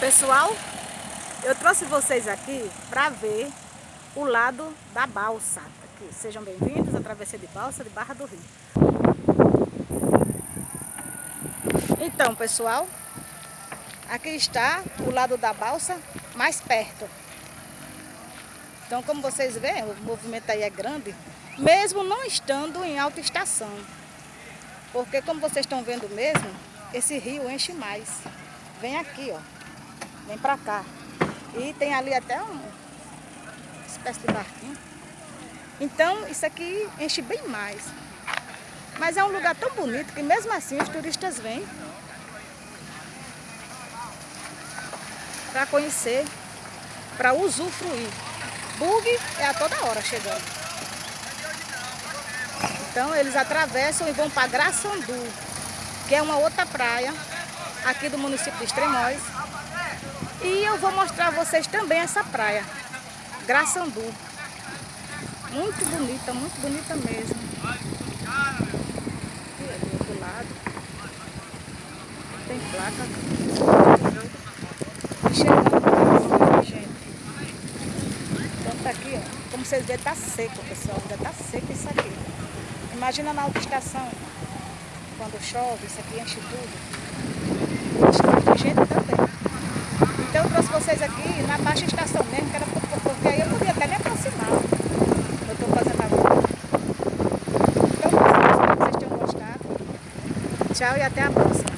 Pessoal, eu trouxe vocês aqui para ver o lado da balsa. Aqui. Sejam bem-vindos à travessia de balsa de Barra do Rio. Então, pessoal, aqui está o lado da balsa mais perto. Então, como vocês veem, o movimento aí é grande, mesmo não estando em alta estação. Porque, como vocês estão vendo mesmo, esse rio enche mais. Vem aqui, ó. Vem pra cá. E tem ali até uma espécie de barquinho. Então, isso aqui enche bem mais. Mas é um lugar tão bonito que mesmo assim os turistas vêm para conhecer, para usufruir. Bug é a toda hora chegando. Então eles atravessam e vão para Graçandu, que é uma outra praia aqui do município de Extremóis. E eu vou mostrar a vocês também essa praia, Graçandu. Muito bonita, muito bonita mesmo. Aqui do lado. Tem placa. E gente. Então tá aqui, ó. Como vocês veem, tá seco, pessoal. Ainda tá seco isso aqui. Imagina na autoestação, quando chove, isso aqui enche tudo. Tem gente também. Vocês aqui na baixa estação mesmo, que era porque aí eu podia até me aproximar. Eu estou fazendo agora. Então, espero que vocês tenham gostado. Tchau e até a próxima.